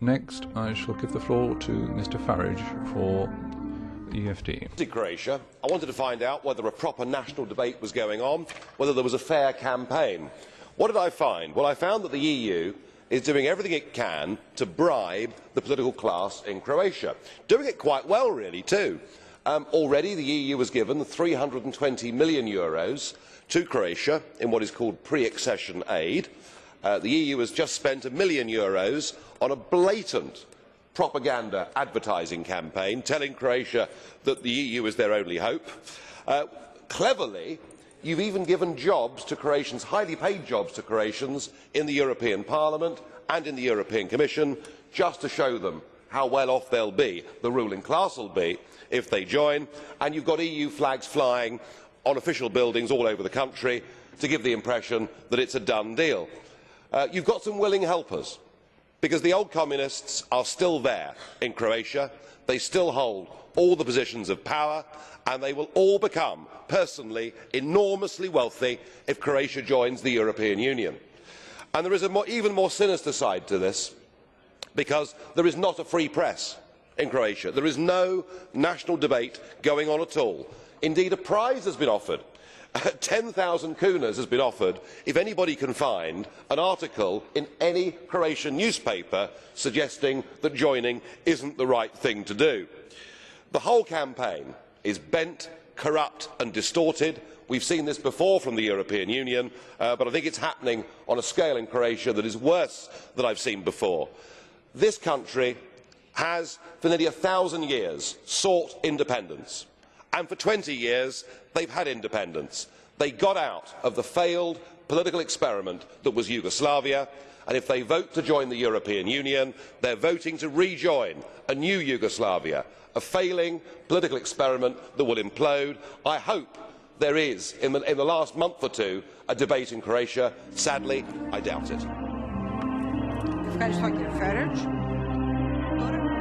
Next, I shall give the floor to Mr Farage for EFD. Croatia, I wanted to find out whether a proper national debate was going on, whether there was a fair campaign. What did I find? Well, I found that the EU is doing everything it can to bribe the political class in Croatia. Doing it quite well, really, too. Um, already, the EU has given 320 million euros to Croatia in what is called pre-accession aid. Uh, the EU has just spent a million euros on a blatant propaganda advertising campaign telling Croatia that the EU is their only hope. Uh, cleverly, you've even given jobs to Croatians, highly paid jobs to Croatians, in the European Parliament and in the European Commission, just to show them how well off they'll be, the ruling class will be, if they join, and you've got EU flags flying on official buildings all over the country to give the impression that it's a done deal. Uh, you've got some willing helpers, because the old communists are still there in Croatia. They still hold all the positions of power, and they will all become, personally, enormously wealthy if Croatia joins the European Union. And there is an even more sinister side to this, because there is not a free press in Croatia. There is no national debate going on at all. Indeed, a prize has been offered. 10,000 kunas has been offered if anybody can find an article in any Croatian newspaper suggesting that joining isn't the right thing to do. The whole campaign is bent, corrupt and distorted. We have seen this before from the European Union, uh, but I think it is happening on a scale in Croatia that is worse than I have seen before. This country has, for nearly a thousand years, sought independence and for 20 years they have had independence. They got out of the failed political experiment that was Yugoslavia, and if they vote to join the European Union, they are voting to rejoin a new Yugoslavia, a failing political experiment that will implode. I hope there is, in the, in the last month or two, a debate in Croatia. Sadly, I doubt it. Motor